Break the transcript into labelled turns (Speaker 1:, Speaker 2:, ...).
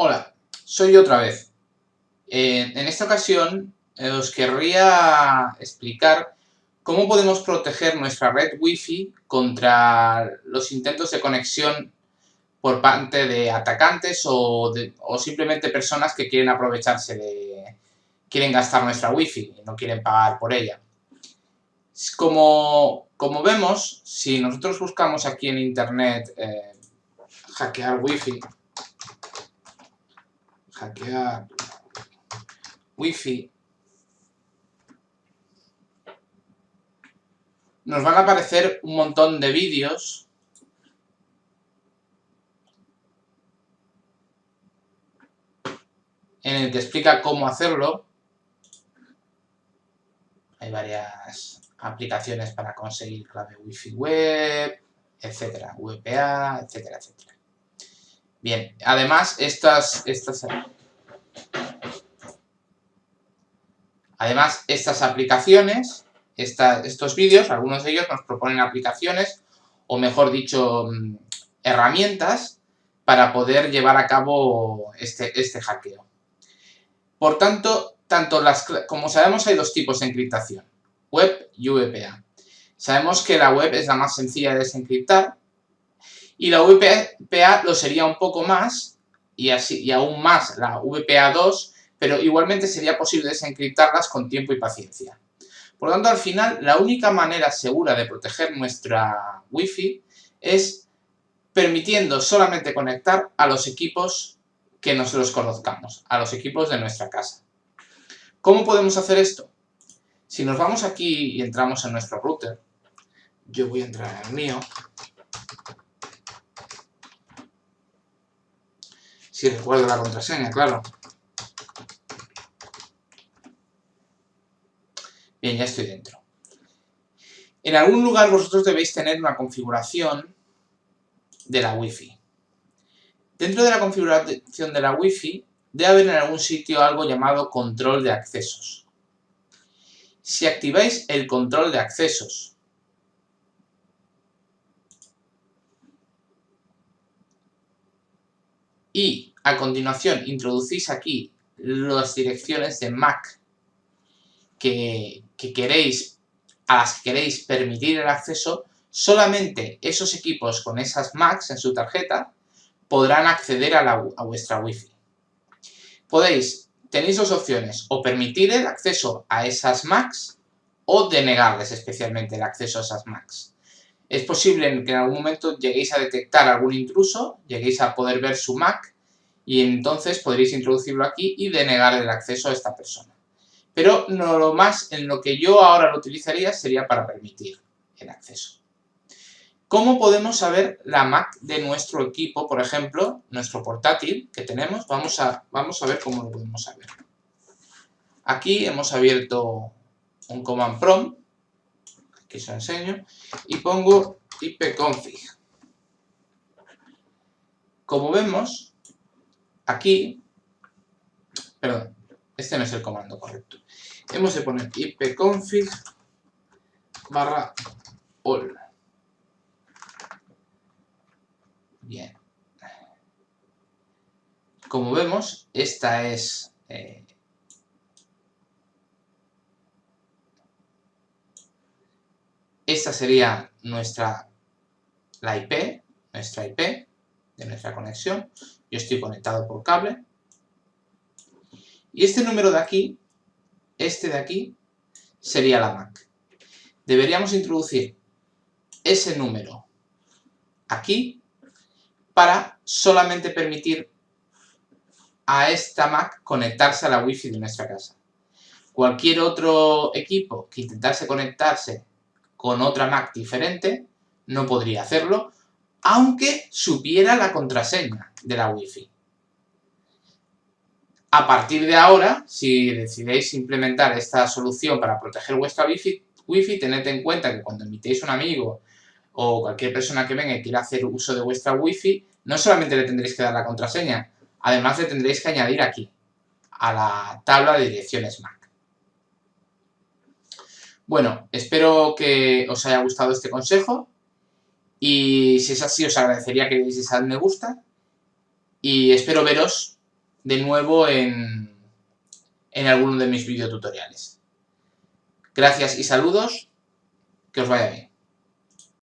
Speaker 1: Hola, soy yo otra vez. Eh, en esta ocasión eh, os querría explicar cómo podemos proteger nuestra red Wi-Fi contra los intentos de conexión por parte de atacantes o, simplemente personas que quieren aprovecharse de... quieren gastar nuestra Wi-Fi y no quieren pagar por ella. Como, como vemos, si nosotros buscamos aquí en internet eh, hackear Wi-Fi, hackear Wi-Fi, nos van a aparecer un montón de vídeos en el que explica cómo hacerlo. Hay varias aplicaciones para conseguir clave Wi-Fi web, etcétera, VPA, etcétera, etcétera. Bien, además estas, además estas aplicaciones, estos vídeos, algunos de ellos nos proponen aplicaciones, o mejor dicho, mm, herramientas para poder llevar a cabo este, este hackeo. Por tanto, tanto las, como sabemos hay dos tipos de encriptación, web y VPA. Sabemos que la web es la más sencilla de desencriptar, y la VPA lo sería un poco más, y, así, y aún más la VPA2, pero igualmente sería posible desencriptarlas con tiempo y paciencia. Por lo tanto, al final, la única manera segura de proteger nuestra Wi-Fi es permitiendo solamente conectar a los equipos que nosotros conozcamos, a los equipos de nuestra casa. ¿Cómo podemos hacer esto? Si nos vamos aquí y entramos en nuestro router, yo voy a entrar en el mío, Si recuerdo la contraseña, claro. Bien, ya estoy dentro. En algún lugar vosotros debéis tener una configuración de la Wi-Fi. Dentro de la configuración de la Wi-Fi debe haber en algún sitio algo llamado control de accesos. Si activáis el control de accesos y a continuación introducís aquí las direcciones de MAC que, queréis, a las que queréis permitir el acceso, solamente esos equipos con esas MACs en su tarjeta podrán acceder a, vuestra Wi-Fi. Podéis, tenéis dos opciones, o permitir el acceso a esas MACs o denegarles especialmente el acceso a esas MACs. Es posible que en algún momento lleguéis a detectar algún intruso, lleguéis a poder ver su MAC y entonces podréis introducirlo aquí y denegar el acceso a esta persona. Pero no lo más en lo que yo ahora lo utilizaría sería para permitir el acceso. ¿Cómo podemos saber la MAC de nuestro equipo? Por ejemplo, nuestro portátil que tenemos, vamos a, vamos a ver cómo lo podemos saber. Aquí hemos abierto un command prompt que os enseño, y pongo ipconfig. Como vemos, aquí, perdón, este no es el comando correcto. Hemos de poner ipconfig barra all. Bien. Como vemos, esta es eh, Esta sería nuestra, la IP, nuestra IP de nuestra conexión. Yo estoy conectado por cable. Y este número de aquí, este de aquí, sería la MAC. Deberíamos introducir ese número aquí para solamente permitir a esta Mac conectarse a la Wi-Fi de nuestra casa. Cualquier otro equipo que intentase conectarse con otra Mac diferente, no podría hacerlo, aunque supiera la contraseña de la Wi-Fi. A partir de ahora, si decidéis implementar esta solución para proteger vuestra Wi-Fi, tened en cuenta que cuando invitéis a un amigo o cualquier persona que venga y quiera hacer uso de vuestra Wi-Fi, no solamente le tendréis que dar la contraseña, además le tendréis que añadir aquí, a la tabla de direcciones Mac. Bueno, espero que os haya gustado este consejo y si es así os agradecería que le deis al me gusta y espero veros de nuevo en, en alguno de mis videotutoriales. Gracias y saludos, que os vaya bien.